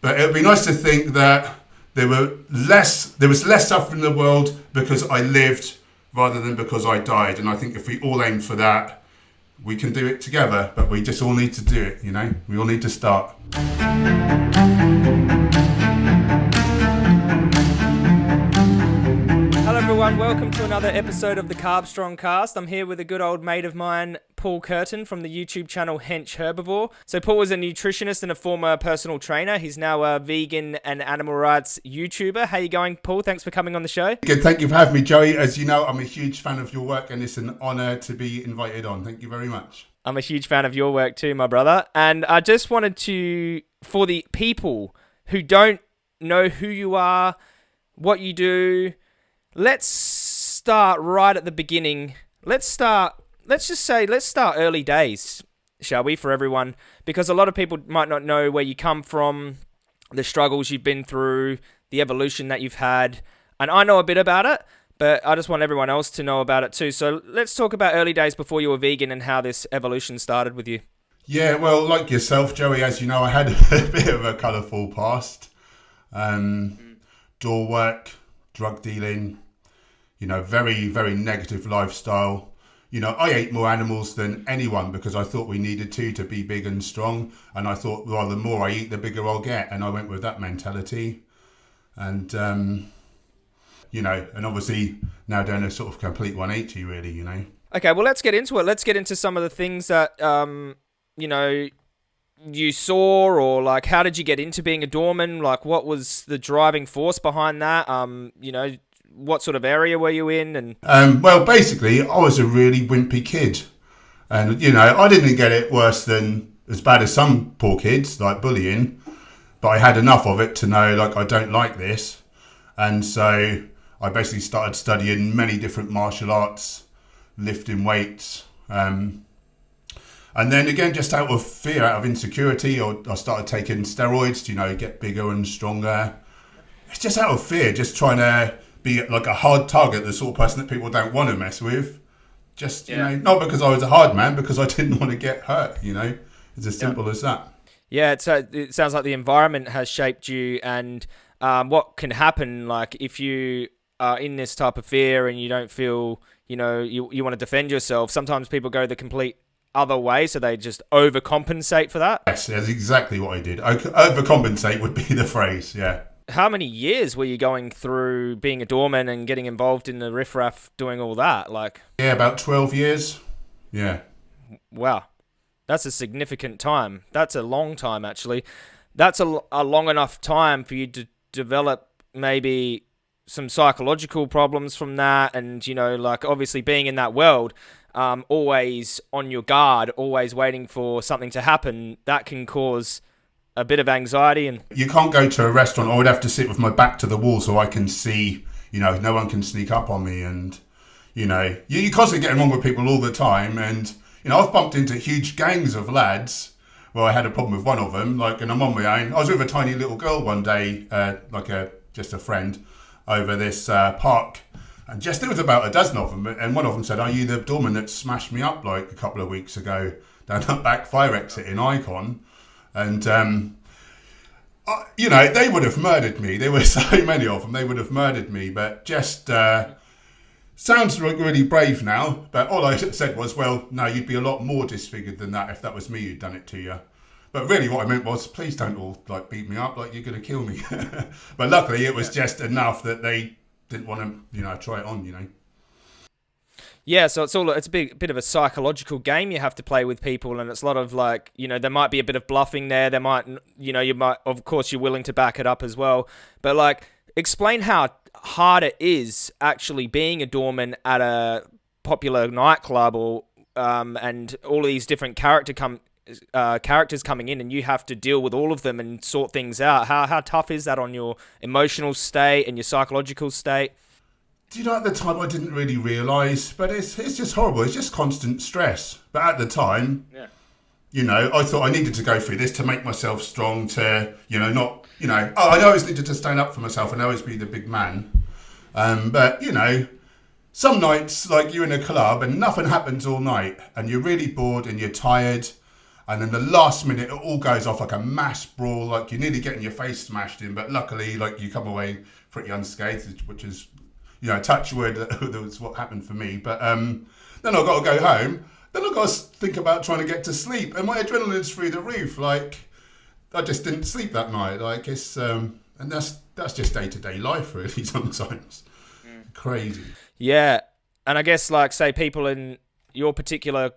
But it would be nice to think that there were less, there was less suffering in the world because I lived rather than because I died. And I think if we all aim for that, we can do it together. But we just all need to do it. You know, we all need to start. Everyone. Welcome to another episode of the Carbstrong Cast. I'm here with a good old mate of mine, Paul Kerton from the YouTube channel Hench Herbivore. So, Paul was a nutritionist and a former personal trainer. He's now a vegan and animal rights YouTuber. How you going, Paul? Thanks for coming on the show. Good. Thank you for having me, Joey. As you know, I'm a huge fan of your work, and it's an honour to be invited on. Thank you very much. I'm a huge fan of your work too, my brother. And I just wanted to, for the people who don't know who you are, what you do let's start right at the beginning. Let's start, let's just say, let's start early days, shall we, for everyone? Because a lot of people might not know where you come from, the struggles you've been through, the evolution that you've had. And I know a bit about it, but I just want everyone else to know about it too. So let's talk about early days before you were vegan and how this evolution started with you. Yeah, well, like yourself, Joey, as you know, I had a bit of a colourful past. Um, door work, drug dealing, you know, very, very negative lifestyle. You know, I ate more animals than anyone because I thought we needed to to be big and strong. And I thought, well, the more I eat, the bigger I'll get. And I went with that mentality. And, um, you know, and obviously now doing a sort of complete 180, really, you know. Okay, well, let's get into it. Let's get into some of the things that, um, you know, you saw or like how did you get into being a doorman like what was the driving force behind that um you know what sort of area were you in? And um, well, basically, I was a really wimpy kid, and you know, I didn't get it worse than as bad as some poor kids, like bullying. But I had enough of it to know, like, I don't like this, and so I basically started studying many different martial arts, lifting weights. Um, and then again, just out of fear, out of insecurity, or I started taking steroids to, you know, get bigger and stronger. It's just out of fear, just trying to be like a hard target, the sort of person that people don't want to mess with. Just, you yeah. know, not because I was a hard man, because I didn't want to get hurt, you know? It's as simple yeah. as that. Yeah, it's a, it sounds like the environment has shaped you, and um, what can happen, like if you are in this type of fear and you don't feel, you know, you, you want to defend yourself, sometimes people go the complete other way, so they just overcompensate for that. Yes, that's exactly what I did. Overcompensate would be the phrase, yeah how many years were you going through being a doorman and getting involved in the riffraff, doing all that? Like, yeah, about twelve years. Yeah. Wow, that's a significant time. That's a long time, actually. That's a, a long enough time for you to develop maybe some psychological problems from that, and you know, like obviously being in that world. Um, always on your guard, always waiting for something to happen, that can cause a bit of anxiety and you can't go to a restaurant. I would have to sit with my back to the wall so i can see you know no one can sneak up on me and you know you, you're constantly getting wrong with people all the time and you know i've bumped into huge gangs of lads. Well i had a problem with one of them like and i'm on my own. I was with a tiny little girl one day uh, like a just a friend over this uh, park. And just there was about a dozen of them and one of them said are you the doorman that smashed me up like a couple of weeks ago down that back fire exit in icon and um, uh, you know they would have murdered me. There were so many of them; they would have murdered me. But just uh, sounds really brave now. But all I said was, well, no, you'd be a lot more disfigured than that if that was me who'd done it to you. But really, what I meant was, please don't all like beat me up like you're going to kill me. but luckily, it was just enough that they didn't want to, you know, try it on. You know. Yeah, so it's all it's a big, bit of a psychological game you have to play with people, and it's a lot of like you know there might be a bit of bluffing there. There might you know you might of course you're willing to back it up as well, but like explain how hard it is actually being a doorman at a popular nightclub or um, and all these different character come uh, characters coming in and you have to deal with all of them and sort things out. How how tough is that on your emotional state and your psychological state? Do you know at the time I didn't really realise, but it's it's just horrible. It's just constant stress. But at the time, yeah. you know, I thought I needed to go through this to make myself strong. To you know, not you know, oh, I always needed to stand up for myself and always be the big man. Um, but you know, some nights like you're in a club and nothing happens all night, and you're really bored and you're tired, And then the last minute, it all goes off like a mass brawl. Like you're nearly getting your face smashed in, but luckily, like you come away pretty unscathed, which is, you know, touch wood. that was what happened for me. But um, then I've got to go home. Then I've got to think about trying to get to sleep, and my adrenaline's through the roof. Like I just didn't sleep that night. Like it's, um, and that's that's just day to day life, really. Sometimes mm. crazy. Yeah, and I guess like say people in your particular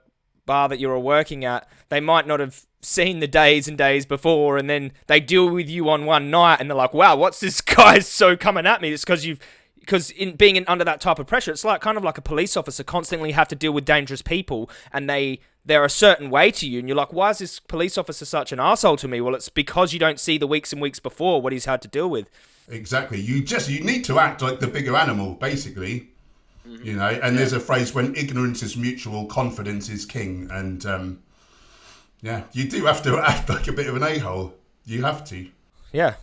bar that you're working at, they might not have seen the days and days before, and then they deal with you on one night, and they're like, "Wow, what's this guy so coming at me?" It's because you've because in being in, under that type of pressure, it's like kind of like a police officer constantly have to deal with dangerous people, and they they're a certain way to you, and you're like, "Why is this police officer such an asshole to me?" Well, it's because you don't see the weeks and weeks before what he's had to deal with. Exactly. You just you need to act like the bigger animal, basically. Mm-hmm. You know, and yeah. there's a phrase when ignorance is mutual, confidence is king. And um, yeah, you do have to act like a bit of an a hole. You have to. Yeah.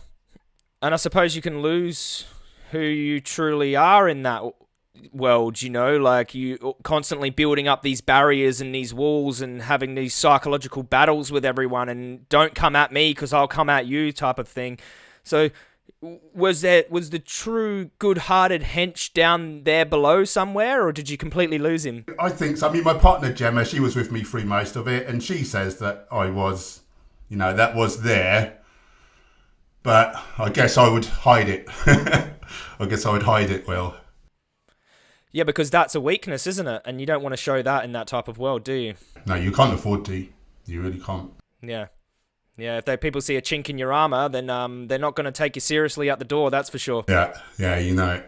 And I suppose you can lose who you truly are in that world, you know, like you uh, constantly building up these barriers and these walls and having these psychological battles with everyone and don't come at me because I'll come at you type of thing. So was there was the true good-hearted hench down there below somewhere or did you completely lose him i think so i mean my partner gemma she was with me through most of it and she says that i was you know that was there but i guess i would hide it i guess i would hide it well yeah because that's a weakness isn't it and you don't want to show that in that type of world do you no you can't afford to you really can't yeah yeah, if they people see a chink in your armor, then um, they're not going to take you seriously at the door. That's for sure. Yeah, yeah, you know.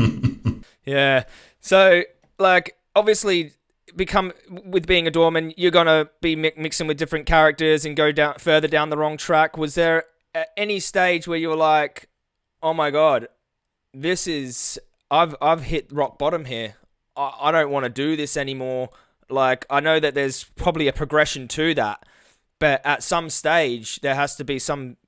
yeah. So, like, obviously, become with being a doorman, you're gonna be mi- mixing with different characters and go down further down the wrong track. Was there any stage where you were like, "Oh my god, this is I've I've hit rock bottom here. I, I don't want to do this anymore." Like, I know that there's probably a progression to that but at some stage, there has to be some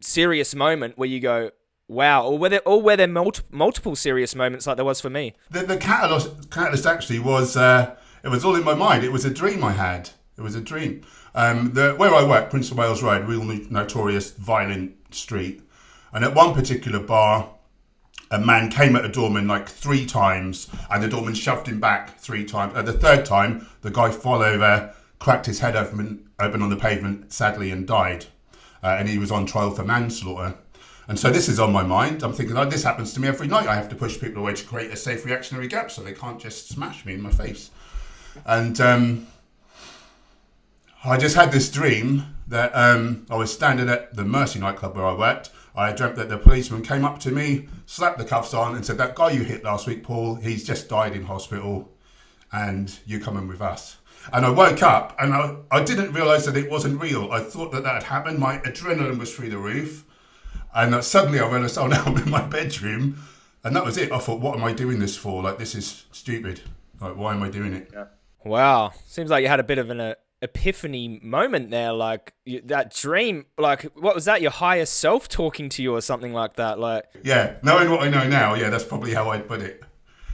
serious moment where you go, wow, or were there, or were there multi- multiple serious moments like there was for me? The, the catalyst, catalyst actually was, uh, it was all in my mind. It was a dream I had. It was a dream. Um, the, where I work, Prince of Wales Road, real notorious violent street. And at one particular bar, a man came at a doorman like three times, and the doorman shoved him back three times. At the third time, the guy fell over, cracked his head open, open on the pavement, sadly, and died. Uh, and he was on trial for manslaughter. And so this is on my mind. I'm thinking, this happens to me every night. I have to push people away to create a safe reactionary gap so they can't just smash me in my face. And um, I just had this dream that um, I was standing at the Mercy nightclub where I worked. I dreamt that the policeman came up to me, slapped the cuffs on, and said, That guy you hit last week, Paul, he's just died in hospital, and you're coming with us. And I woke up and I, I didn't realize that it wasn't real. I thought that that had happened. My adrenaline was through the roof. And suddenly I realized, oh, now I'm in my bedroom. And that was it. I thought, what am I doing this for? Like, this is stupid. Like, why am I doing it? Yeah. Wow. Seems like you had a bit of an uh, epiphany moment there. Like, that dream, like, what was that? Your higher self talking to you or something like that? Like, yeah. Knowing what I know now, yeah, that's probably how I'd put it.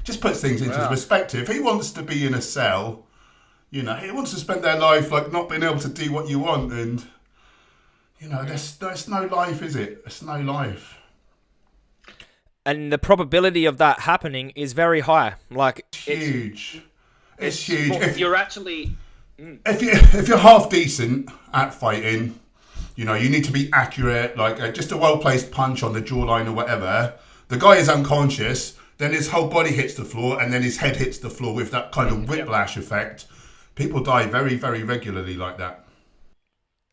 Just puts things into wow. perspective. He wants to be in a cell you know, he wants to spend their life like not being able to do what you want, and you know, there's there's no life, is it? It's no life. And the probability of that happening is very high. Like it's huge. It's, it's huge. Well, if you're actually mm. if you if you're half decent at fighting, you know, you need to be accurate. Like uh, just a well placed punch on the jawline or whatever. The guy is unconscious. Then his whole body hits the floor, and then his head hits the floor with that kind of whiplash yep. effect people die very, very regularly like that.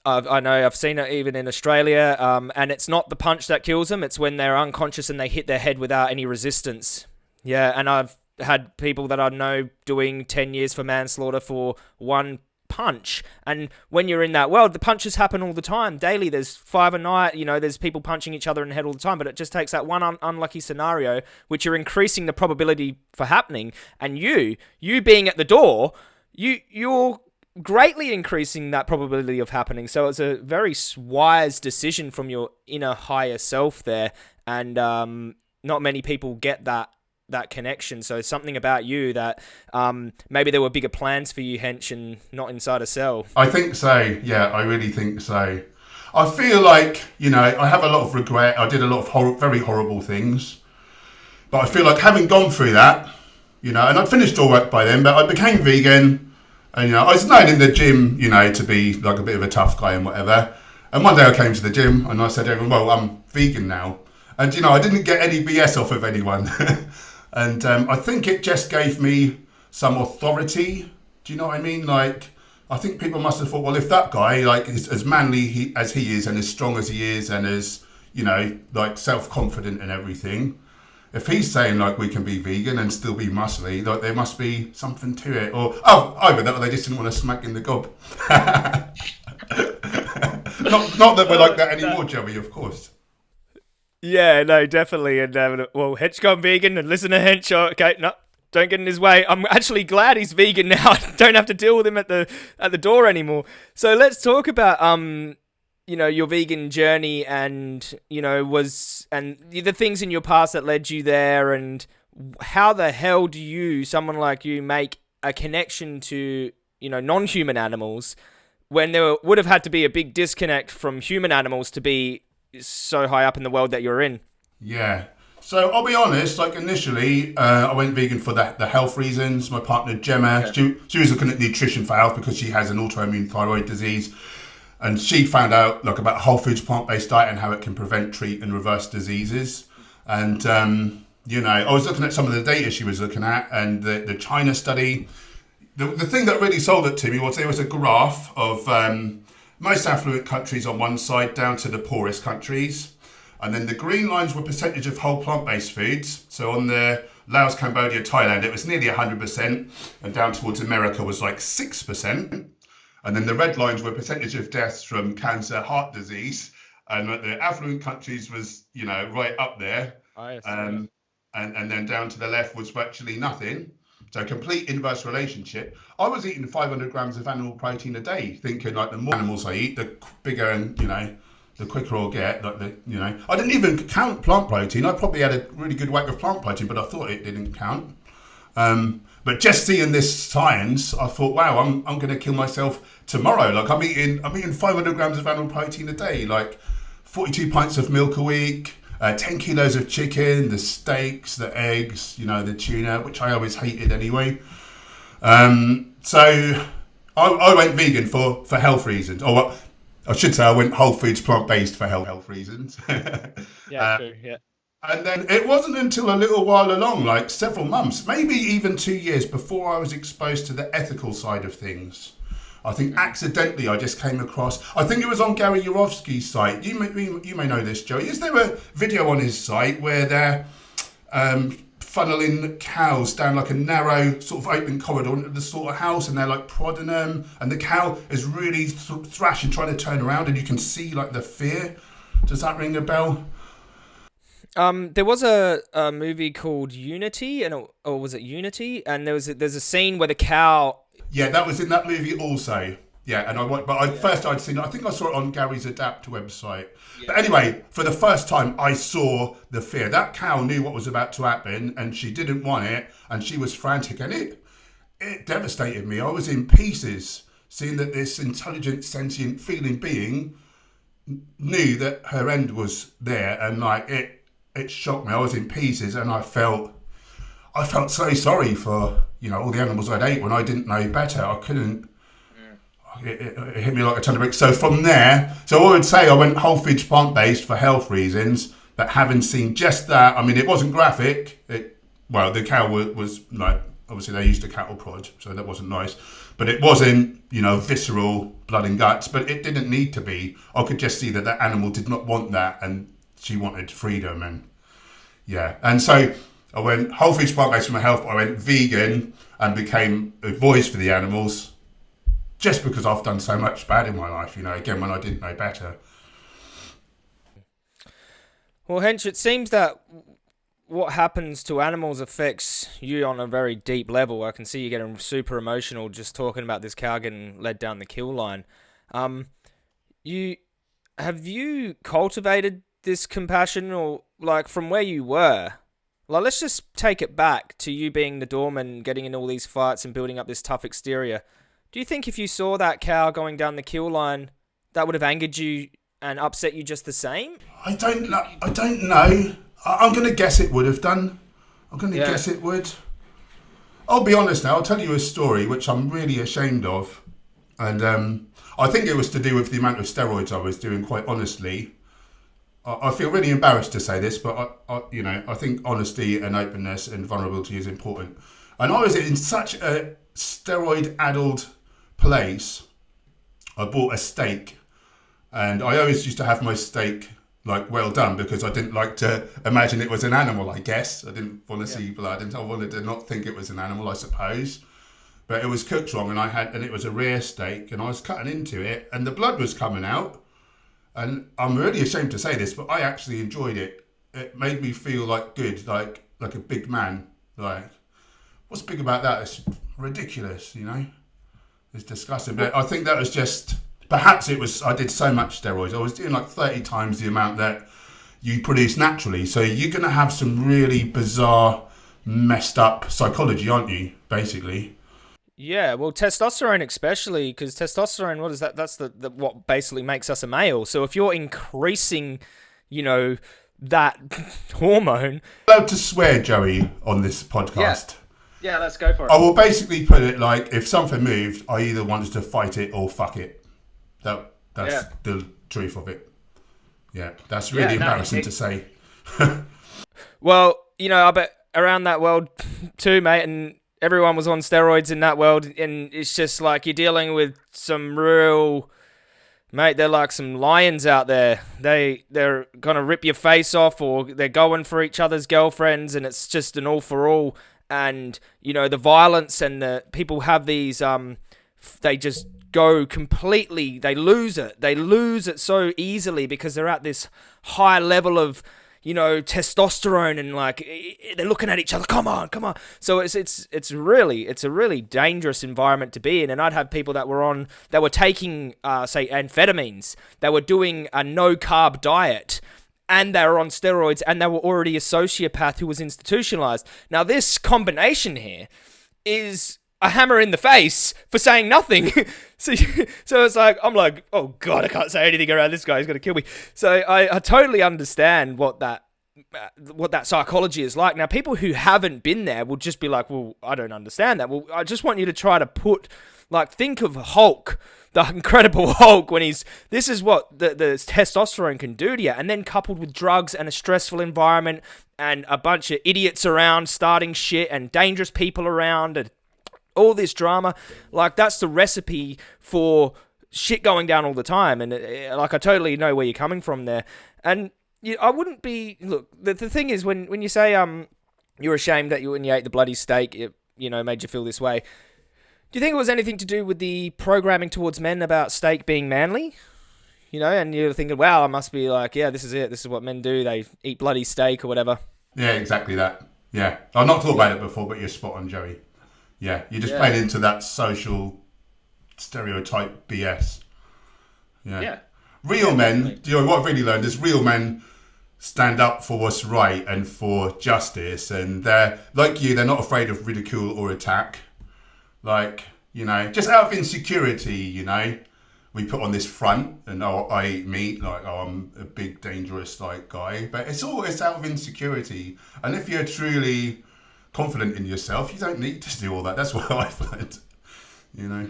I've, I know I've seen it even in Australia, um, and it's not the punch that kills them; it's when they're unconscious and they hit their head without any resistance. Yeah, and I've had people that I know doing ten years for manslaughter for one punch. And when you're in that world, the punches happen all the time, daily. There's five a night. You know, there's people punching each other in the head all the time. But it just takes that one un- unlucky scenario, which you're increasing the probability for happening. And you, you being at the door you you're greatly increasing that probability of happening. So it's a very wise decision from your inner higher self there, and um, not many people get that that connection. So something about you that um, maybe there were bigger plans for you, hench, and not inside a cell. I think so. Yeah, I really think so. I feel like you know I have a lot of regret. I did a lot of hor- very horrible things, but I feel like having gone through that, you know, and I'd finished all work by then, but I became vegan, and you know I was known in the gym, you know, to be like a bit of a tough guy and whatever. And one day I came to the gym and I said to everyone, "Well, I'm vegan now," and you know I didn't get any BS off of anyone, and um, I think it just gave me some authority. Do you know what I mean? Like I think people must have thought, well, if that guy, like, is as manly he, as he is and as strong as he is and as, you know, like self confident and everything, if he's saying, like, we can be vegan and still be muscly, like, there must be something to it. Or, oh, either that or they just didn't want to smack in the gob. not, not that we're like that anymore, Joey, of course. Yeah, no, definitely. And, uh, well, Hench gone vegan and listen to Hench. Okay, no, don't get in his way. I'm actually glad he's vegan now. I don't have to deal with him at the at the door anymore. So let's talk about um you know your vegan journey and you know was and the things in your past that led you there and how the hell do you someone like you make a connection to you know non-human animals when there would have had to be a big disconnect from human animals to be so high up in the world that you're in yeah so I'll be honest. Like initially, uh, I went vegan for the, the health reasons. My partner Gemma, okay. she, she was looking at nutrition for health because she has an autoimmune thyroid disease, and she found out like about whole foods plant based diet and how it can prevent, treat, and reverse diseases. And um, you know, I was looking at some of the data she was looking at, and the the China study. The, the thing that really sold it to me was there was a graph of um, most affluent countries on one side down to the poorest countries and then the green lines were percentage of whole plant-based foods. So on the Laos, Cambodia, Thailand, it was nearly 100%, and down towards America was like 6%. And then the red lines were percentage of deaths from cancer, heart disease, and the affluent countries was, you know, right up there. Um, and, and then down to the left was virtually nothing. So complete inverse relationship. I was eating 500 grams of animal protein a day, thinking like the more animals I eat, the bigger and you know the quicker I'll get. Like the you know, I didn't even count plant protein. I probably had a really good whack of plant protein, but I thought it didn't count. Um, but just seeing this science, I thought, wow, I'm I'm going to kill myself tomorrow. Like I'm eating I'm eating 500 grams of animal protein a day, like 42 pints of milk a week. Uh, 10 kilos of chicken, the steaks, the eggs, you know, the tuna, which I always hated anyway. Um, so I, I, went vegan for, for health reasons. Or I should say I went whole foods plant based for health, health reasons. yeah, uh, true. Yeah. And then it wasn't until a little while along, like several months, maybe even two years before I was exposed to the ethical side of things. I think accidentally I just came across. I think it was on Gary Yourofsky's site. You may you may know this, Joe. Is there a video on his site where they're um, funneling cows down like a narrow sort of open corridor into the sort of house and they're like prodding them and the cow is really th- thrashing trying to turn around and you can see like the fear does that ring a bell um, there was a, a movie called Unity, and or was it Unity? And there was a, there's a scene where the cow. Yeah, that was in that movie also. Yeah, and I but I, yeah. first I'd seen. I think I saw it on Gary's Adapt website. Yeah. But anyway, for the first time, I saw the fear. That cow knew what was about to happen, and she didn't want it, and she was frantic, and it it devastated me. I was in pieces seeing that this intelligent, sentient, feeling being knew that her end was there, and like it it shocked me. I was in pieces, and I felt. I felt so sorry for you know all the animals I'd ate when I didn't know better. I couldn't it, it, it, hit me like a ton of bricks. So from there, so I would say I went whole foods plant based for health reasons. But having seen just that, I mean, it wasn't graphic. It, well, the cow was, was like obviously they used a cattle prod, so that wasn't nice. But it wasn't, you know, visceral blood and guts. But it didn't need to be. I could just see that that animal did not want that, and she wanted freedom. And yeah, and so I went whole foods plant based for my health. I went vegan and became a voice for the animals just because I've done so much bad in my life, you know, again, when I didn't know better. Well, Hench, it seems that what happens to animals affects you on a very deep level. I can see you getting super emotional just talking about this cow getting led down the kill line. Um, you have you cultivated this compassion, or like from where you were? Like, let's just take it back to you being the doorman, getting in all these fights and building up this tough exterior. Do you think if you saw that cow going down the kill line, that would have angered you and upset you just the same? I don't know. I don't know. I- am going to guess it would have done. I'm going to Yeah. guess it would. I'll be honest now. I'll tell you a story which I'm really ashamed of, and um, I think it was to do with the amount of steroids I was doing. Quite honestly, I, I feel really embarrassed to say this, but I, I, you know, I think honesty and openness and vulnerability is important. And I was in such a steroid-addled place. I bought a steak, and I always used to have my steak like well done because I didn't like to imagine it was an animal. I guess I didn't want to see blood, and I wanted to not think it was an animal. I suppose, but it was cooked wrong, and I had and it was a rare steak, and I was cutting into it, and the blood was coming out, and I'm really ashamed to say this, but I actually enjoyed it. It made me feel like good, like like a big man. Like what's big about that? It's ridiculous, you know. It's disgusting, but I think that was just perhaps it was I did so much steroids. I was doing like 30 times the amount that you produce naturally. So you're going to have some really bizarre, messed up psychology, aren't you? Basically. Yeah, well, testosterone especially because testosterone, what is that? That's the, the what basically makes us a male. So if you're increasing, you know, that hormone, Allowed to swear, Joey, on this podcast. Yeah, let's go for it. I will basically put it like if something moved, I either wanted to fight it or fuck it. That that's Yeah. the truth of it. Yeah, that's really Yeah, no, embarrassing it- to say. Well, you know, I bet around that world too, mate, and everyone was on steroids in that world, and it's just like you're dealing with some real, mate. They're like some lions out there. They they're gonna rip your face off, or they're going for each other's girlfriends, and it's just an all for all. And you know the violence and the people have these um, they just go completely. They lose it. They lose it so easily because they're at this high level of you know testosterone and like they're looking at each other come on come on. So it's it's it's really it's a really dangerous environment to be in. And i'd have people that were on that were taking uh, say amphetamines they were doing a no carb diet and they were on steroids and they were already a sociopath who was institutionalized. Now this combination here is a hammer in the face for saying nothing. so, so it's like I'm like, oh god, I can't say anything around this guy. He's gonna kill me. So I, I totally understand what that uh, what that psychology is like. Now, people who haven't been there will just be like, well, I don't understand that. Well, I just want you to try to put like think of Hulk. The Incredible Hulk, when he's this is what the, the testosterone can do to you, and then coupled with drugs and a stressful environment and a bunch of idiots around starting shit and dangerous people around and all this drama like that's the recipe for shit going down all the time and uh, like i totally know where you're coming from there. And you, i wouldn't be look the, the thing is when when you say um you're ashamed that you when you ate the bloody steak it you know made you feel this way do you think it was anything to do with the programming towards men about steak being manly? You know and you're thinking wow i must be like yeah this is it. This is what men do. They eat bloody steak or whatever. Yeah, exactly that. Yeah, I've not thought about it before, but you're spot on, Joey. Yeah, you're just Yeah. playing into that social stereotype BS. Yeah. Yeah. Real men, definitely. you know what I've really learned is real men stand up for what's right and for justice, and they're like you. They're not afraid of ridicule or attack. Like you know, just out of insecurity, you know, we put on this front, and oh, I eat meat, like oh, I'm a big dangerous like guy. But it's all it's out of insecurity, and if you're truly confident in yourself, you don't need to do all that. That's what I've learned. You know.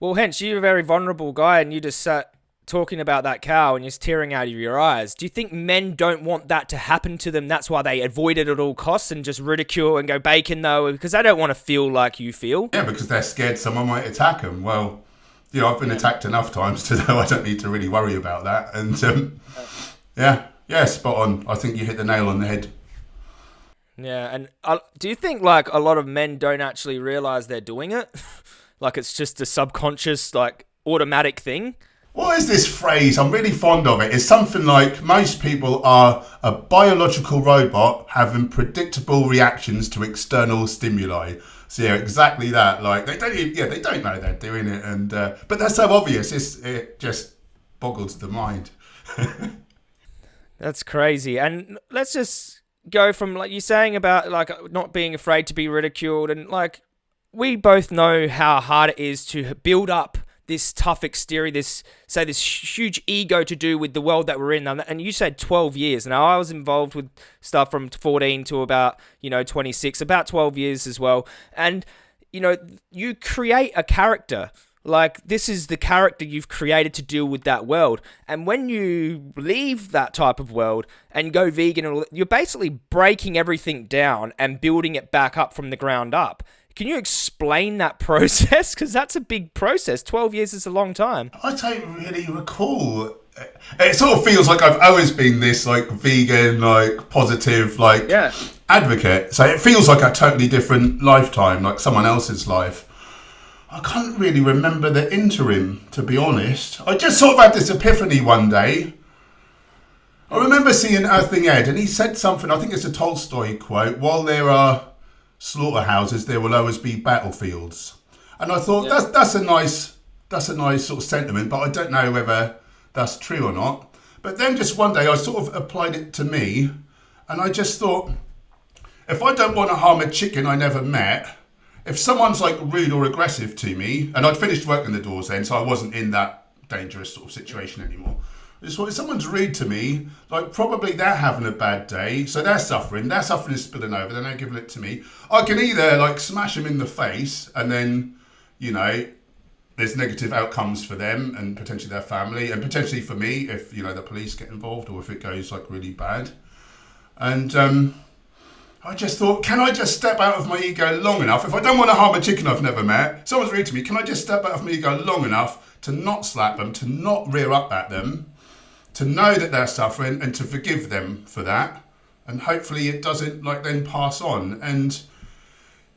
Well, Hench you're a very vulnerable guy, and you just sat talking about that cow, and you're tearing out of your eyes. Do you think men don't want that to happen to them? That's why they avoid it at all costs and just ridicule and go bacon though, because they don't want to feel like you feel. Yeah, because they're scared someone might attack them. Well, you know, I've been attacked enough times to know I don't need to really worry about that. And um, yeah, yeah, spot on. I think you hit the nail on the head. Yeah, and uh, do you think like a lot of men don't actually realize they're doing it? like it's just a subconscious, like automatic thing. What is this phrase? I'm really fond of it. It's something like most people are a biological robot having predictable reactions to external stimuli. So yeah, exactly that. Like they don't, even, yeah, they don't know they're doing it, and uh, but that's so obvious. It's, it just boggles the mind. That's crazy. And let's just go from like you're saying about like uh, not being afraid to be ridiculed and like we both know how hard it is to build up this tough exterior, this say this huge ego to do with the world that we're in. And you said 12 years. Now I was involved with stuff from 14 to about you know 26, about 12 years as well. And you know you create a character. Like this is the character you've created to deal with that world. And when you leave that type of world and go vegan, you're basically breaking everything down and building it back up from the ground up. Can you explain that process? Because that's a big process. 12 years is a long time. I don't really recall. It sort of feels like I've always been this like vegan, like positive, like yeah. advocate. So it feels like a totally different lifetime, like someone else's life. I can't really remember the interim, to be honest. I just sort of had this epiphany one day. I remember seeing Earthling Ed, and he said something. I think it's a Tolstoy quote. While there are slaughterhouses, there will always be battlefields. And I thought yeah. that's that's a nice that's a nice sort of sentiment, but I don't know whether that's true or not. But then just one day I sort of applied it to me, and I just thought, if I don't want to harm a chicken I never met, if someone's like rude or aggressive to me, and I'd finished working the doors then, so I wasn't in that dangerous sort of situation anymore. If someone's rude to me, like probably they're having a bad day, so they're suffering. Their suffering is spilling over. They're not giving it to me. I can either like smash them in the face, and then, you know, there's negative outcomes for them and potentially their family, and potentially for me if you know the police get involved or if it goes like really bad. And um, I just thought, can I just step out of my ego long enough? If I don't want to harm a chicken I've never met, someone's rude to me, can I just step out of my ego long enough to not slap them, to not rear up at them? to know that they're suffering and to forgive them for that. And hopefully it doesn't like then pass on. And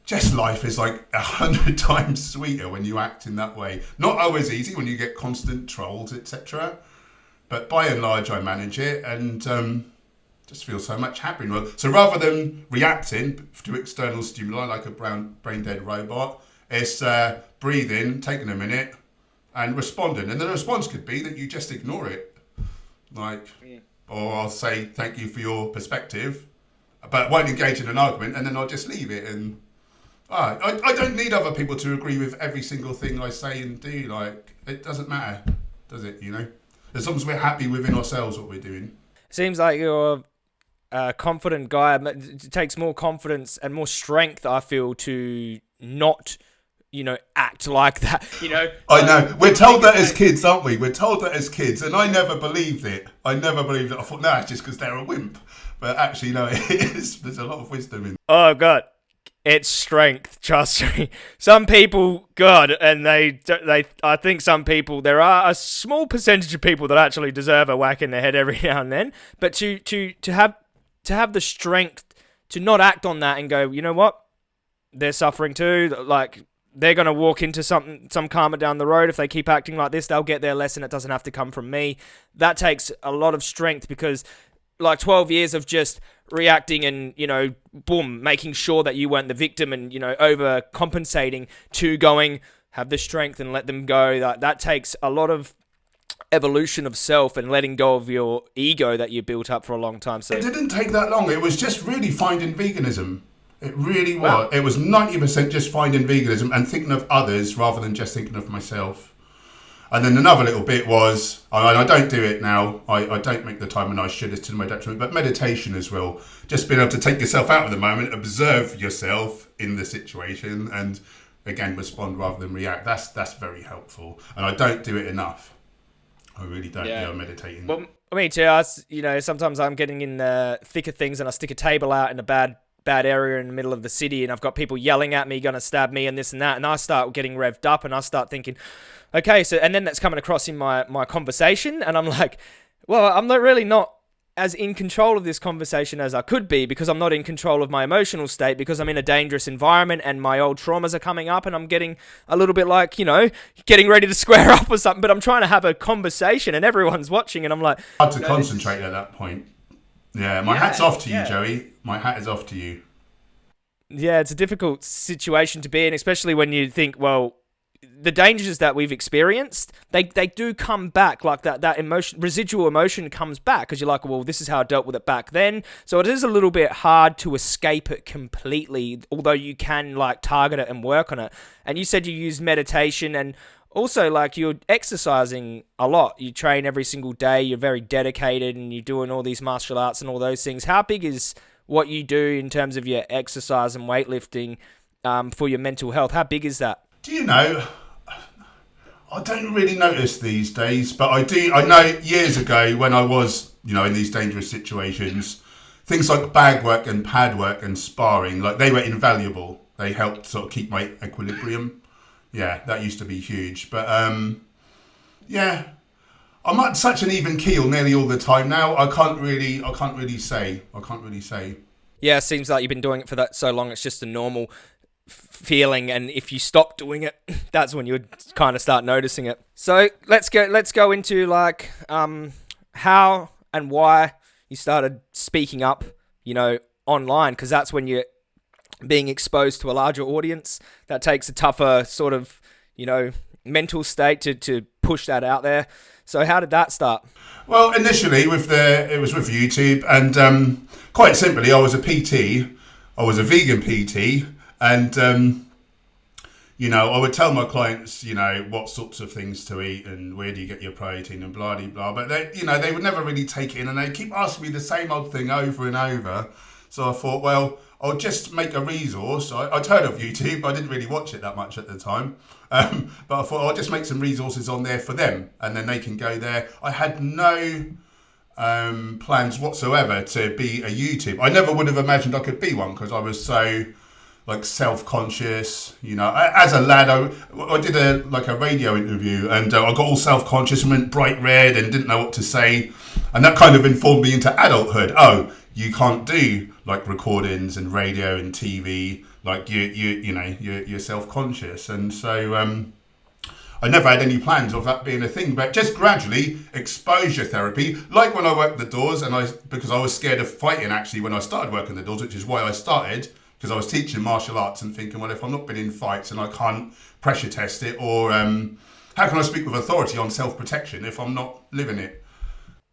just life is like a hundred times sweeter when you act in that way. Not always easy when you get constant trolls, etc. But by and large, I manage it and um, just feel so much happier. So rather than reacting to external stimuli like a brown, brain dead robot, it's uh, breathing, taking a minute, and responding. And the response could be that you just ignore it like, yeah. or I'll say thank you for your perspective, but won't engage in an argument, and then I'll just leave it. And ah, I, I don't need other people to agree with every single thing I say and do. Like, it doesn't matter, does it? You know, as long as we're happy within ourselves what we're doing. Seems like you're a confident guy. It takes more confidence and more strength, I feel, to not you know, act like that. You know. I know. We're told that as kids, aren't we? We're told that as kids, and I never believed it. I never believed it. I thought, no, it's just because they're a wimp. But actually, no, it is. There's a lot of wisdom in. Oh God, it's strength. Trust me. Some people, God, and they, they. I think some people. There are a small percentage of people that actually deserve a whack in the head every now and then. But to to to have to have the strength to not act on that and go, you know what? They're suffering too. Like they're going to walk into some some karma down the road if they keep acting like this they'll get their lesson it doesn't have to come from me that takes a lot of strength because like 12 years of just reacting and you know boom making sure that you weren't the victim and you know overcompensating to going have the strength and let them go that that takes a lot of evolution of self and letting go of your ego that you built up for a long time so it didn't take that long it was just really finding veganism it really was. Wow. It was 90% just finding veganism and thinking of others rather than just thinking of myself. And then another little bit was, I, I don't do it now, I, I don't make the time and I should, it's to my detriment, but meditation as well. Just being able to take yourself out of the moment, observe yourself in the situation and again respond rather than react. That's that's very helpful. And I don't do it enough. I really don't. Yeah, yeah meditating. Well, me too. I, you know, sometimes I'm getting in the thick of things and I stick a table out in a bad bad area in the middle of the city and I've got people yelling at me, gonna stab me and this and that, and I start getting revved up and I start thinking, okay, so and then that's coming across in my my conversation and I'm like, well, I'm not really not as in control of this conversation as I could be because I'm not in control of my emotional state because I'm in a dangerous environment and my old traumas are coming up and I'm getting a little bit like, you know, getting ready to square up or something, but I'm trying to have a conversation and everyone's watching and I'm like hard to concentrate at that point. Yeah, my yeah, hat's off to you, yeah. Joey. My hat is off to you. Yeah, it's a difficult situation to be in, especially when you think, well, the dangers that we've experienced, they they do come back like that that emotion residual emotion comes back because you're like, well, this is how I dealt with it back then. So it is a little bit hard to escape it completely, although you can like target it and work on it. And you said you use meditation and also like you're exercising a lot. You train every single day, you're very dedicated and you're doing all these martial arts and all those things. How big is what you do in terms of your exercise and weightlifting um, for your mental health? How big is that? Do you know? I don't really notice these days, but I do. I know years ago when I was, you know, in these dangerous situations, things like bag work and pad work and sparring, like they were invaluable. They helped sort of keep my equilibrium. Yeah, that used to be huge. But um, yeah, I'm at such an even keel nearly all the time now. I can't really, I can't really say. I can't really say. Yeah, it seems like you've been doing it for that so long. It's just a normal feeling and if you stop doing it that's when you would kind of start noticing it. So let's go let's go into like um how and why you started speaking up you know online because that's when you're being exposed to a larger audience. That takes a tougher sort of you know mental state to, to push that out there. So how did that start? Well initially with the it was with youtube and um quite simply i was a pt i was a vegan pt and, um, you know, I would tell my clients, you know, what sorts of things to eat and where do you get your protein and blah, blah, blah. But, they, you know, they would never really take it in and they keep asking me the same old thing over and over. So I thought, well, I'll just make a resource. I, would heard of YouTube, I didn't really watch it that much at the time. Um, but I thought I'll just make some resources on there for them and then they can go there. I had no um, plans whatsoever to be a YouTube. I never would have imagined I could be one because I was so like self-conscious you know as a lad i, I did a like a radio interview and uh, i got all self-conscious and went bright red and didn't know what to say. And that kind of informed me into adulthood. Oh you can't do like recordings and radio and tv like you you you know you're, you're self-conscious. And so um I never had any plans of that being a thing, but just gradually exposure therapy, like when I worked the doors, and I because I was scared of fighting actually when I started working the doors, which is why I started because I was teaching martial arts and thinking, well, if I've not been in fights and I can't pressure test it, or um, how can I speak with authority on self protection if I'm not living it?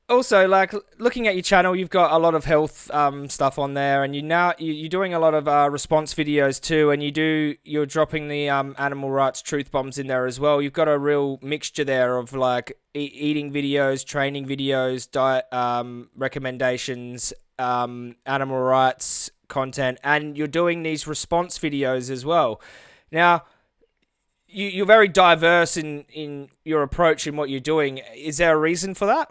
Also, like looking at your channel, you've got a lot of health um, stuff on there, and you now you're doing a lot of uh, response videos too, and you do you're dropping the um, animal rights truth bombs in there as well. You've got a real mixture there of like e eating videos, training videos, diet um, recommendations, um, animal rights content and you're doing these response videos as well. Now, you, you're very diverse in, in your approach in what you're doing. Is there a reason for that?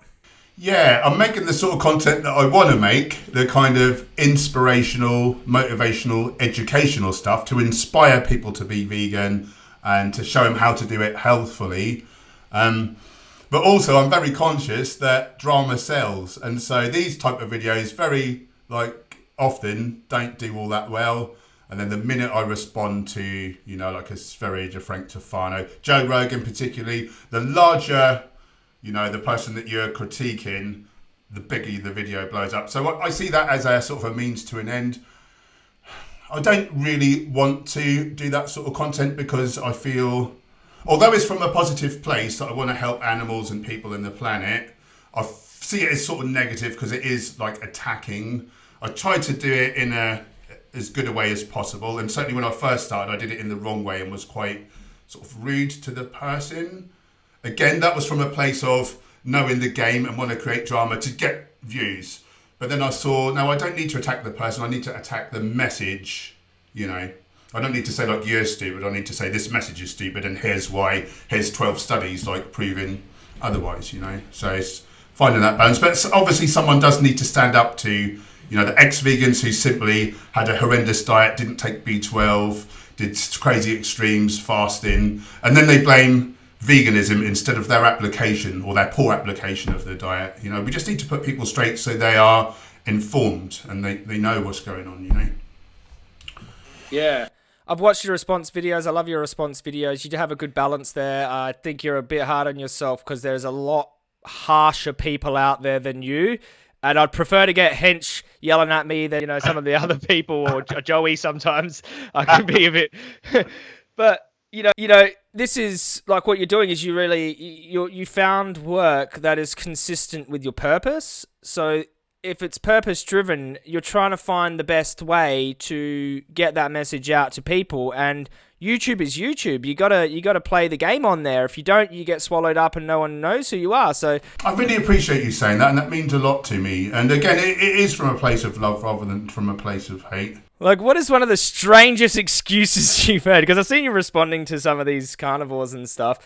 Yeah, I'm making the sort of content that I want to make, the kind of inspirational, motivational, educational stuff to inspire people to be vegan and to show them how to do it healthfully. Um, but also, I'm very conscious that drama sells, and so these type of videos very like often don't do all that well. And then the minute I respond to, you know, like a Sv3rige, a Frank Tufano, Joe Rogan particularly, the larger, you know, the person that you're critiquing, the bigger the video blows up. So I see that as a sort of a means to an end. I don't really want to do that sort of content because I feel, although it's from a positive place that I want to help animals and people and the planet, I see it as sort of negative because it is like attacking I tried to do it in a as good a way as possible, and certainly when I first started, I did it in the wrong way and was quite sort of rude to the person. Again, that was from a place of knowing the game and want to create drama to get views. But then I saw, no, I don't need to attack the person. I need to attack the message. You know, I don't need to say like you're stupid. I need to say this message is stupid, and here's why. Here's twelve studies like proving otherwise. You know, so it's finding that balance. But obviously, someone does need to stand up to you know, the ex-vegans who simply had a horrendous diet, didn't take B12, did crazy extremes, fasting, and then they blame veganism instead of their application or their poor application of the diet. You know, we just need to put people straight so they are informed and they, they know what's going on, you know. Yeah. I've watched your response videos. I love your response videos. You do have a good balance there. I think you're a bit hard on yourself because there's a lot harsher people out there than you and I'd prefer to get Hench yelling at me than you know some of the other people or Joey. Sometimes I can be a bit, but you know, you know, this is like what you're doing is you really you you found work that is consistent with your purpose. So if it's purpose driven, you're trying to find the best way to get that message out to people and YouTube is YouTube. You gotta you gotta play the game on there. If you don't, you get swallowed up and no one knows who you are. So I really appreciate you saying that, and that means a lot to me. And again, it, it is from a place of love rather than from a place of hate. Like, what is one of the strangest excuses you've heard? Because I've seen you responding to some of these carnivores and stuff.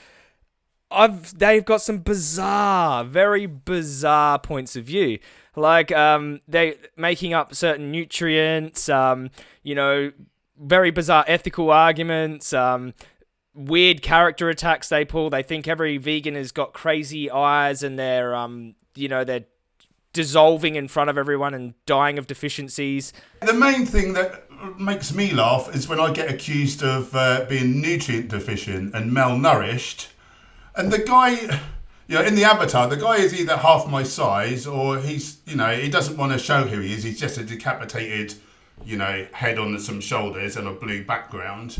I've they've got some bizarre, very bizarre points of view. Like, um, they making up certain nutrients. Um, you know, very bizarre ethical arguments. Um, weird character attacks they pull. They think every vegan has got crazy eyes and they're, um, you know, they're dissolving in front of everyone and dying of deficiencies. The main thing that makes me laugh is when I get accused of uh, being nutrient deficient and malnourished, and the guy, you know, in the avatar, the guy is either half my size or he's, you know, he doesn't want to show who he is. He's just a decapitated, you know, head on some shoulders and a blue background.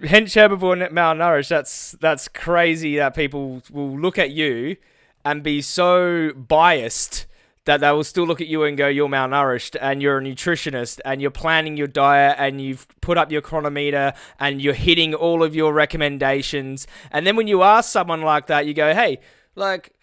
Hench Herbivore malnourished. That's that's crazy that people will look at you and be so biased that they will still look at you and go, you're malnourished and you're a nutritionist and you're planning your diet and you've put up your Cronometer and you're hitting all of your recommendations. And then when you ask someone like that, you go, hey, like,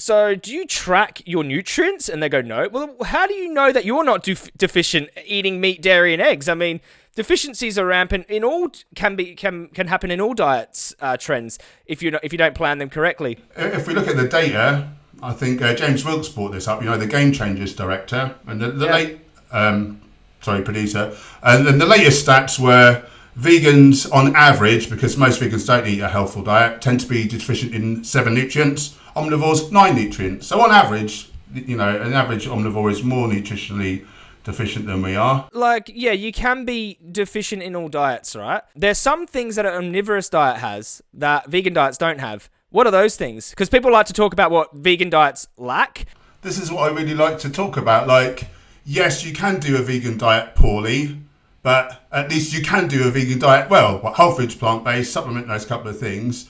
so do you track your nutrients? And they go, no. Well, how do you know that you're not def- deficient eating meat, dairy, and eggs? I mean, deficiencies are rampant in all can be can can happen in all diets uh, trends if you if you don't plan them correctly. If we look at the data, I think uh, James Wilks brought this up. You know, the Game Changers director and the, the Yeah. late, um, sorry, producer, and then the latest stats were vegans on average, because most vegans don't eat a healthful diet, tend to be deficient in seven nutrients. Omnivores nine nutrients. So on average, you know, an average omnivore is more nutritionally deficient than we are. like yeah you can be deficient in all diets right there's some things that an omnivorous diet has that vegan diets don't have what are those things because people like to talk about what vegan diets lack this is what I really like to talk about. Like, yes, you can do a vegan diet poorly, but at least you can do a vegan diet well. What whole foods, plant based, supplement those couple of things.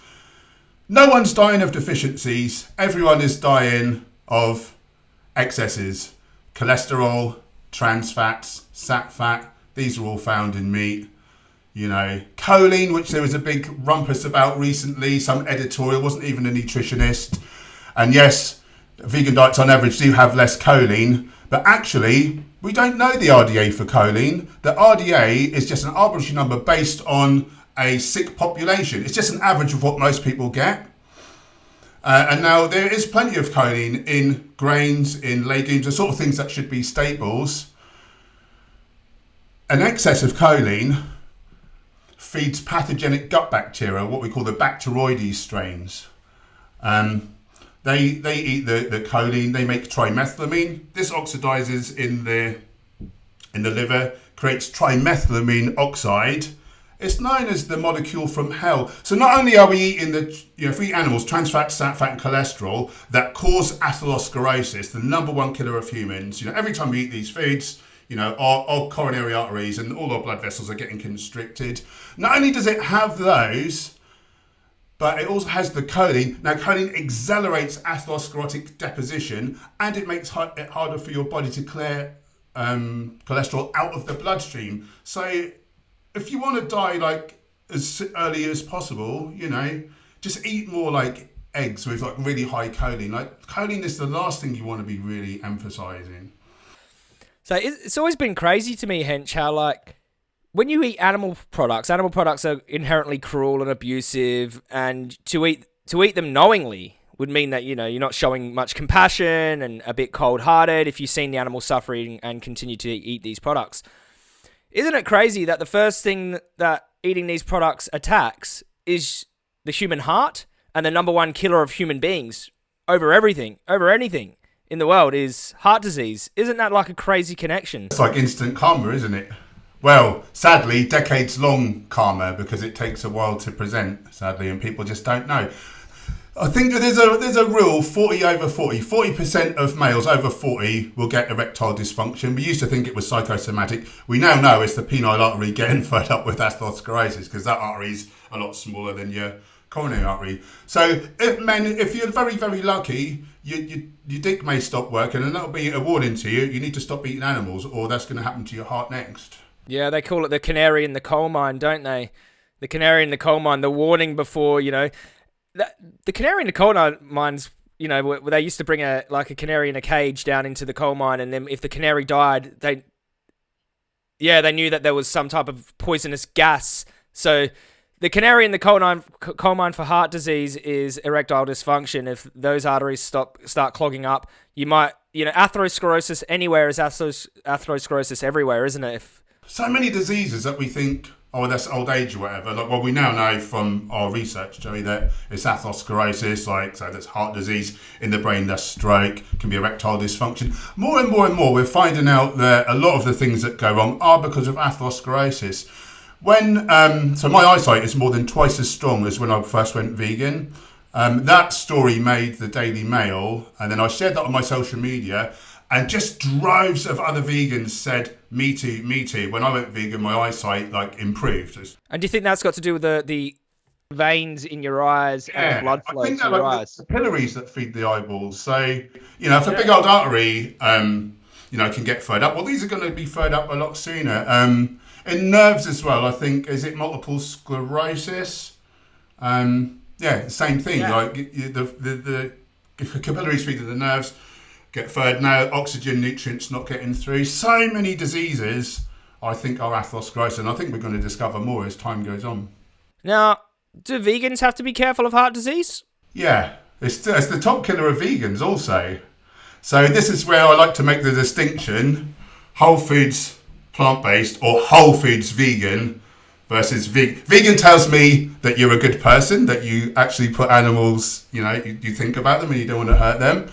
No one's dying of deficiencies. Everyone is dying of excesses, cholesterol, trans fats, sat fat. These are all found in meat. You know, choline, which there was a big rumpus about recently. Some editorial wasn't even a nutritionist. And yes, vegan diets on average do have less choline, but actually, we don't know the RDA for choline. The RDA is just an arbitrary number based on a sick population. It's just an average of what most people get. Uh, and now there is plenty of choline in grains, in legumes, the sort of things that should be staples. An excess of choline feeds pathogenic gut bacteria, what we call the Bacteroides strains. Um, they they eat the, the choline, they make trimethylamine. This oxidizes in the in the liver, creates trimethylamine oxide. It's known as the molecule from hell. So not only are we eating the you know, we animals, trans fat, sat fat, and cholesterol that cause atherosclerosis, the number one killer of humans. You know, every time we eat these foods, you know, our, our coronary arteries and all our blood vessels are getting constricted. Not only does it have those, but it also has the choline. Now, choline accelerates atherosclerotic deposition and it makes it harder for your body to clear um, cholesterol out of the bloodstream. So, if you want to die like as early as possible, you know, just eat more like eggs with like really high choline. Like, choline is the last thing you want to be really emphasizing. So it's always been crazy to me, Hench, how like when you eat animal products, animal products are inherently cruel and abusive, and to eat to eat them knowingly would mean that you know you're not showing much compassion and a bit cold-hearted if you've seen the animal suffering and continue to eat these products. Isn't it crazy that the first thing that eating these products attacks is the human heart and the number one killer of human beings over everything, over anything in the world is heart disease. Isn't that like a crazy connection? It's like instant karma, isn't it? Well, sadly, decades long karma because it takes a while to present, sadly, and people just don't know. I think there's a there's a rule 40 over 40. 40% of males over 40 will get erectile dysfunction. We used to think it was psychosomatic. We now know it's the penile artery getting fed up with atherosclerosis because that artery is a lot smaller than your coronary artery. So if men, if you're very very lucky, you, you, your dick may stop working, and that'll be a warning to you. You need to stop eating animals, or that's going to happen to your heart next. Yeah, they call it the canary in the coal mine, don't they? The canary in the coal mine, the warning before you know the, the canary in the coal mines, you know, where they used to bring a like a canary in a cage down into the coal mine, and then if the canary died, they, yeah, they knew that there was some type of poisonous gas. So the canary in the coal mine, coal mine for heart disease is erectile dysfunction. If those arteries stop start clogging up, you might, you know, atherosclerosis anywhere is atherosclerosis everywhere, isn't it? If, so many diseases that we think oh, that's old age or whatever. Like, well, we now know from our research, Joey, that it's atherosclerosis, like, so that's heart disease in the brain, that's stroke, can be erectile dysfunction. More and more and more, we're finding out that a lot of the things that go wrong are because of atherosclerosis. When, um, so my eyesight is more than twice as strong as when I first went vegan. Um, that story made the Daily Mail, and then I shared that on my social media and just droves of other vegans said, "Me too, me too." When I went vegan, my eyesight like improved. And do you think that's got to do with the the veins in your eyes yeah, and blood flow to your like eyes? The capillaries that feed the eyeballs. So you know, if a big old artery, um, you know, can get furred up, well, these are going to be furred up a lot sooner. Um, in nerves as well, I think is it multiple sclerosis? Um, yeah, same thing. Yeah. Like the, the the capillaries feed the nerves get fed now, oxygen, nutrients not getting through. So many diseases, I think, are atherosclerosis, and I think we're going to discover more as time goes on. Now, do vegans have to be careful of heart disease? Yeah, it's, it's the top killer of vegans also. So this is where I like to make the distinction: whole foods plant-based or whole foods vegan versus vegan. Vegan tells me that you're a good person, that you actually put animals, you know, you, you think about them and you don't want to hurt them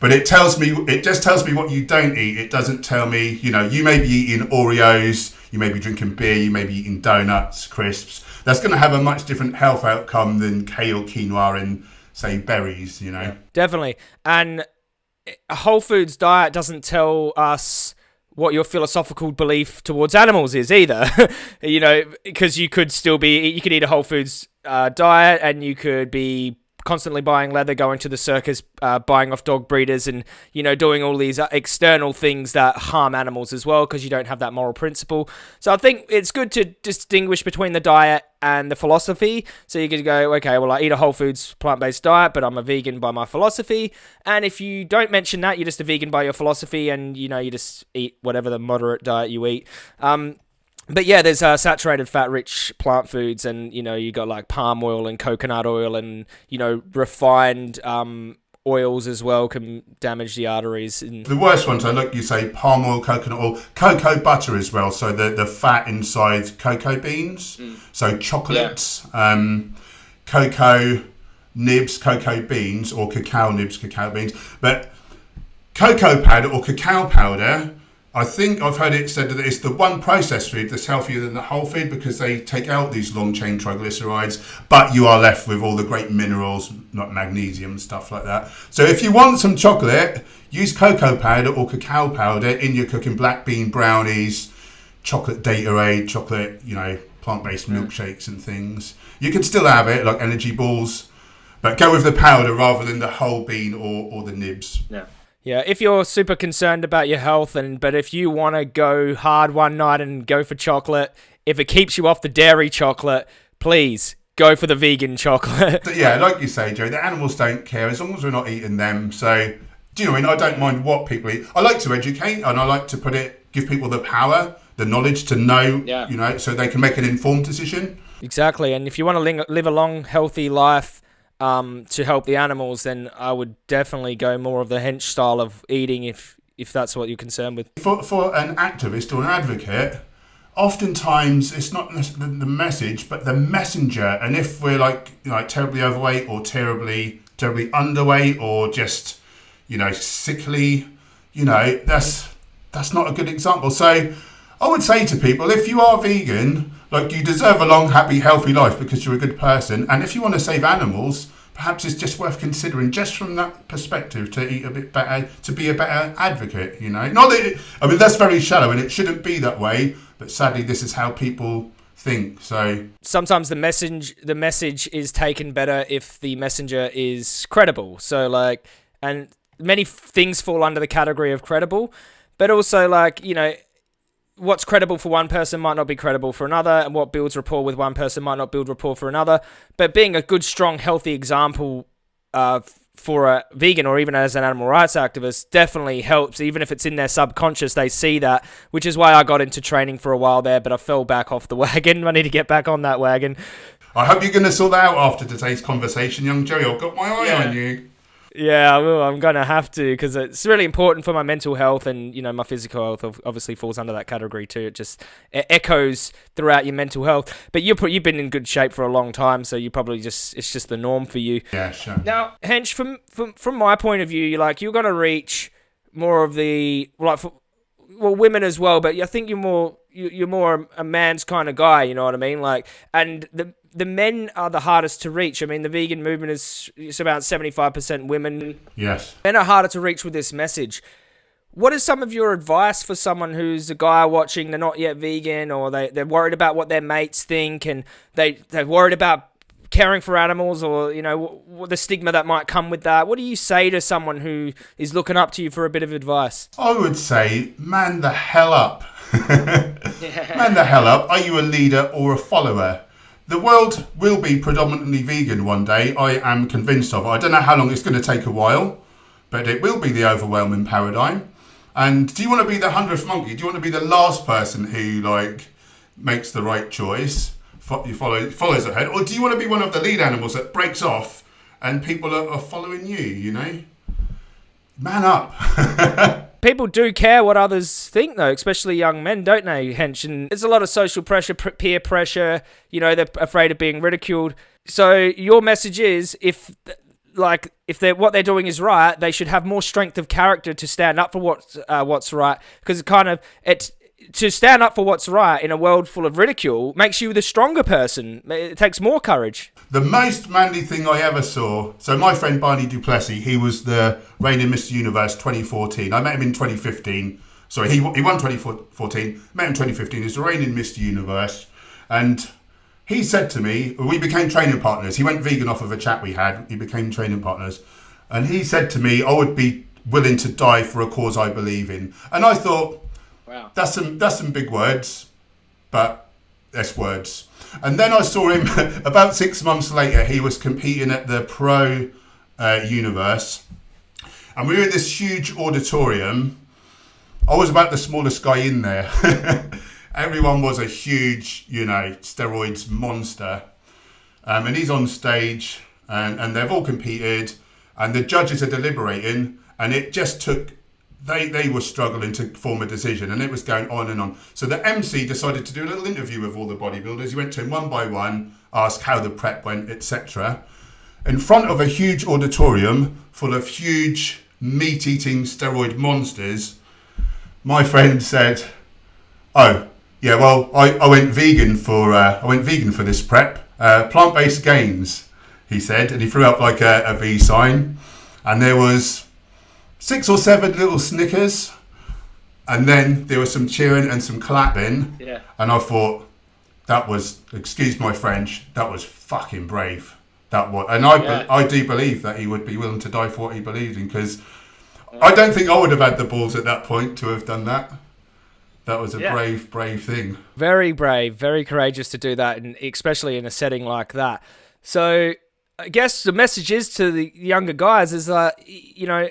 but it tells me it just tells me what you don't eat. It doesn't tell me you know you may be eating oreos you may be drinking beer you may be eating donuts crisps. That's going to have a much different health outcome than kale quinoa and say berries you know? Definitely. And a whole foods diet doesn't tell us what your philosophical belief towards animals is either. You know because you could still be you could eat a whole foods uh, diet and you could be constantly buying leather, going to the circus, uh, buying off dog breeders, and you know doing all these uh, external things that harm animals as well because you don't have that moral principle. So I think it's good to distinguish between the diet and the philosophy. So you could go, okay, well I eat a whole foods plant based diet, but I'm a vegan by my philosophy. And if you don't mention that, you're just a vegan by your philosophy, and you know you just eat whatever the moderate diet you eat. Um, but yeah, there's uh, saturated fat rich plant foods, and you know you got like palm oil and coconut oil, and you know refined um, oils as well can damage the arteries. And the worst ones, I look, you say palm oil, coconut oil, cocoa butter as well. So the the fat inside cocoa beans, mm. so chocolates, yeah. um, cocoa nibs, cocoa beans, or cacao nibs, cacao beans, but cocoa powder or cacao powder I think I've heard it said that it's the one processed food that's healthier than the whole food because they take out these long chain triglycerides, but you are left with all the great minerals, like magnesium and stuff like that. So if you want some chocolate, use cocoa powder or cacao powder in your cooking black bean brownies, chocolate Gatorade, chocolate, you know, plant-based milkshakes and things. You can still have it like energy balls, but go with the powder rather than the whole bean or, or the nibs. Yeah. Yeah, if you're super concerned about your health, and but if you want to go hard one night and go for chocolate, if it keeps you off the dairy chocolate, please go for the vegan chocolate. yeah, like you say, Joe, the animals don't care as long as we're not eating them. So, do you know? I mean, I don't mind what people eat. I like to educate, and I like to put it, give people the power, the knowledge to know, yeah. you know, so they can make an informed decision. Exactly, and if you want to live a long, healthy life um, to help the animals, then I would definitely go more of the hench style of eating if if that's what you're concerned with. For, for an activist or an advocate, oftentimes it's not the message, but the messenger. And if we're like like terribly overweight or terribly terribly underweight or just you know sickly, you know that's that's not a good example. So I would say to people, if you are vegan, like you deserve a long, happy, healthy life because you're a good person. And if you want to save animals, perhaps it's just worth considering, just from that perspective, to eat a bit better, to be a better advocate. You know, not that it, I mean that's very shallow, and it shouldn't be that way. But sadly, this is how people think. So sometimes the message the message is taken better if the messenger is credible. So like, and many things fall under the category of credible, but also like you know what's credible for one person might not be credible for another, and what builds rapport with one person might not build rapport for another. But being a good, strong, healthy example uh, for a vegan or even as an animal rights activist definitely helps, even if it's in their subconscious, they see that, which is why I got into training for a while there, but I fell back off the wagon. I need to get back on that wagon. I hope you're going to sort that out after today's conversation, young Jerry. I've got my eye yeah. on you. Yeah, I will. I'm gonna have to because it's really important for my mental health, and you know my physical health obviously falls under that category too. It just it echoes throughout your mental health. But you're you've been in good shape for a long time, so you probably just it's just the norm for you. Yeah, sure. Now, Hench, from from from my point of view, you're like you're gonna reach more of the like for, well women as well, but I think you're more you're more a man's kind of guy. You know what I mean? Like, and the the men are the hardest to reach. I mean, the vegan movement is it's about 75% women. Yes. Men are harder to reach with this message. What is some of your advice for someone who's a guy watching, they're not yet vegan, or they, they're worried about what their mates think, and they, they're worried about caring for animals, or, you know, the stigma that might come with that? What do you say to someone who is looking up to you for a bit of advice? I would say, man the hell up. man the hell up. Are you a leader or a follower? The world will be predominantly vegan one day, I am convinced of. it. I don't know how long it's going to take a while, but it will be the overwhelming paradigm. And do you want to be the hundredth monkey? Do you want to be the last person who like makes the right choice, you follow follows ahead, or do you want to be one of the lead animals that breaks off and people are, are following you? You know, man up. people do care what others think, though, especially young men, don't they, Hench? And there's a lot of social pressure, peer pressure. You know, they're afraid of being ridiculed. So your message is, if like if they're what they're doing is right, they should have more strength of character to stand up for what's uh, what's right. Because it kind of it to stand up for what's right in a world full of ridicule makes you the stronger person. It takes more courage. The most manly thing I ever saw. So my friend Barny du Plessis, he was the reigning Mr. Universe 2014. I met him in 2015. Sorry, he, he won 2014. Met him 2015. He's the reigning Mr. Universe, and he said to me, we became training partners. He went vegan off of a chat we had. He became training partners, and he said to me, I would be willing to die for a cause I believe in. And I thought, wow, that's some that's some big words, but that's words. And then I saw him about six months later. He was competing at the Pro uh, Universe, and we were in this huge auditorium. I was about the smallest guy in there. Everyone was a huge, you know, steroids monster. Um, and he's on stage, and, and they've all competed, and the judges are deliberating, and it just took they they were struggling to form a decision and it was going on and on. So the mc decided to do a little interview with all the bodybuilders. He went to them one by one asked how the prep went etc in front of a huge auditorium full of huge meat-eating steroid monsters. My friend said oh yeah well i, I went vegan for uh, i went vegan for this prep uh, plant-based gains he said and he threw up like a, a v sign. And there was six or seven little snickers, and then there was some cheering and some clapping. Yeah. And I thought that was, excuse my French, that was fucking brave. That was, and I, yeah. I do believe that he would be willing to die for what he believed in because I don't think I would have had the balls at that point to have done that. That was a yeah. brave, brave thing. Very brave, very courageous to do that, and especially in a setting like that. So, I guess the message is to the younger guys is that you know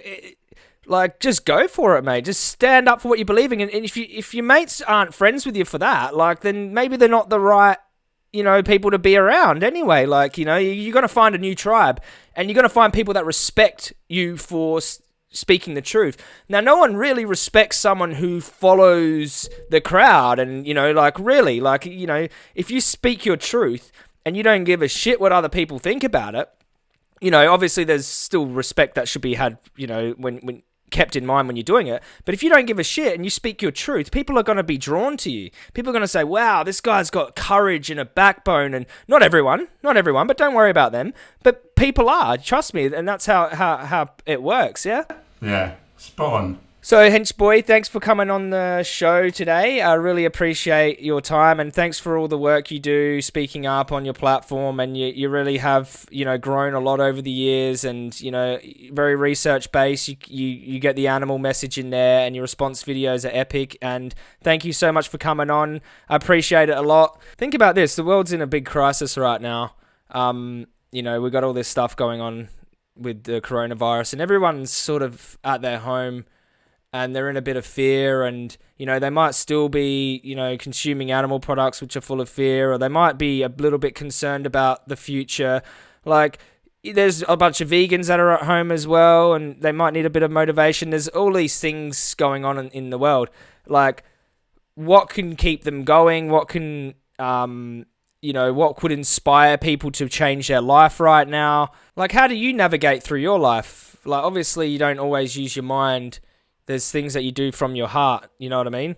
like, just go for it, mate. Just stand up for what you're believing. And, and if you if your mates aren't friends with you for that, like, then maybe they're not the right, you know, people to be around anyway. Like, you know, you're going to find a new tribe, and you're going to find people that respect you for speaking the truth. Now, no one really respects someone who follows the crowd, and you know, like, really, like, you know, if you speak your truth and you don't give a shit what other people think about it you know, obviously there's still respect that should be had, you know, when when kept in mind when you're doing it. But if you don't give a shit and you speak your truth, people are going to be drawn to you. People are going to say, wow, this guy's got courage and a backbone. And not everyone, not everyone, but don't worry about them. But people are, trust me. And that's how, how, how it works, yeah? Yeah, spot on. So, Hench Boy, thanks for coming on the show today. I really appreciate your time and thanks for all the work you do speaking up on your platform. And you, you really have, you know, grown a lot over the years and, you know, very research based. You, you, you get the animal message in there and your response videos are epic. And thank you so much for coming on. I appreciate it a lot. Think about this the world's in a big crisis right now. Um, you know, we've got all this stuff going on with the coronavirus and everyone's sort of at their home and they're in a bit of fear and you know they might still be you know consuming animal products which are full of fear or they might be a little bit concerned about the future. Like there's a bunch of vegans that are at home as well and they might need a bit of motivation. There's all these things going on in, in the world. Like what can keep them going? What can um you know what could inspire people to change their life right now? Like how do you navigate through your life? Like obviously you don't always use your mind there's things that you do from your heart. You know what I mean?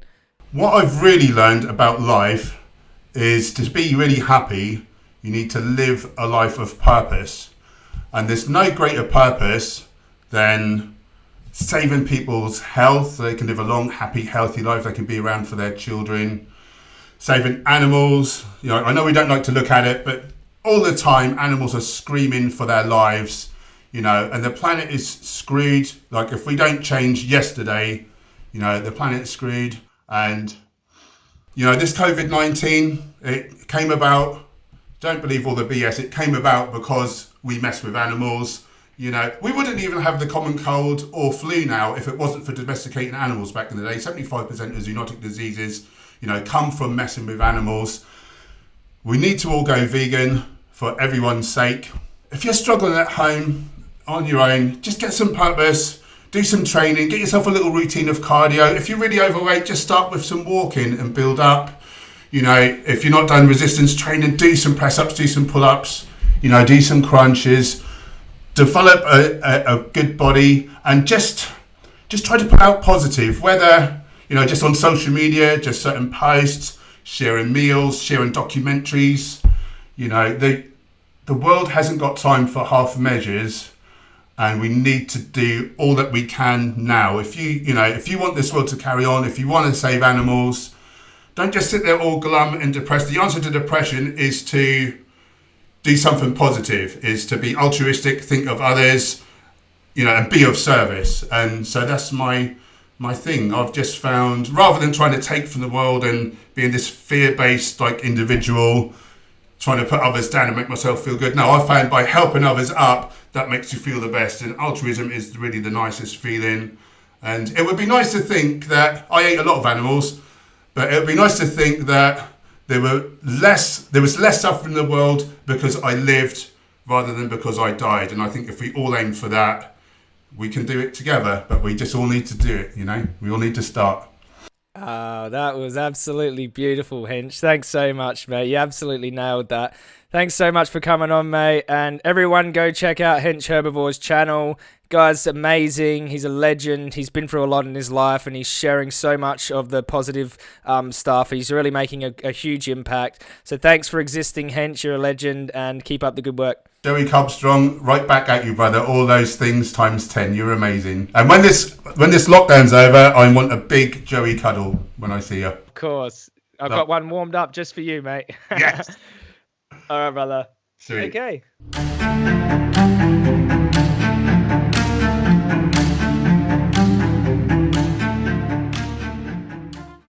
What I've really learned about life is to be really happy, you need to live a life of purpose. And there's no greater purpose than saving people's health so they can live a long, happy, healthy life. They can be around for their children. Saving animals. You know, I know we don't like to look at it, but all the time animals are screaming for their lives you know, and the planet is screwed. Like if we don't change yesterday, you know, the planet's screwed. And you know, this COVID nineteen, it came about. Don't believe all the BS. It came about because we mess with animals. You know, we wouldn't even have the common cold or flu now if it wasn't for domesticating animals back in the day. Seventy-five percent of zoonotic diseases, you know, come from messing with animals. We need to all go vegan for everyone's sake. If you're struggling at home, on your own. Just get some purpose, do some training, get yourself a little routine of cardio. If you're really overweight, just start with some walking and build up. You know, if you're not done resistance training, do some press ups, do some pull ups, you know, do some crunches, develop a, a, a good body, and just just try to put out positive, whether you know, just on social media, just certain posts, sharing meals, sharing documentaries. You know, the the world hasn't got time for half measures and we need to do all that we can now. If you, you know, if you want this world to carry on, if you want to save animals, don't just sit there all glum and depressed. The answer to depression is to do something positive, is to be altruistic, think of others, you know, and be of service. And so that's my my thing. I've just found rather than trying to take from the world and being this fear-based like individual, trying to put others down and make myself feel good. No, I found by helping others up, that makes you feel the best. And altruism is really the nicest feeling. And it would be nice to think that I ate a lot of animals, but it would be nice to think that there were less, there was less suffering in the world because I lived rather than because I died. And I think if we all aim for that, we can do it together. But we just all need to do it. You know, we all need to start. Oh, that was absolutely beautiful, Hench. Thanks so much, mate. You absolutely nailed that. Thanks so much for coming on, mate. And everyone, go check out Hench Herbivore's channel. Guy's amazing. He's a legend. He's been through a lot in his life, and he's sharing so much of the positive um, stuff. He's really making a, a, huge impact. So thanks for existing, Hench. You're a legend, and keep up the good work. Joey Carbstrong, right back at you, brother. All those things times ten. You're amazing. And when this when this lockdown's over, I want a big Joey cuddle when I see you. Of course, I've no. got one warmed up just for you, mate. Yes. All right, brother. Sweet. Okay.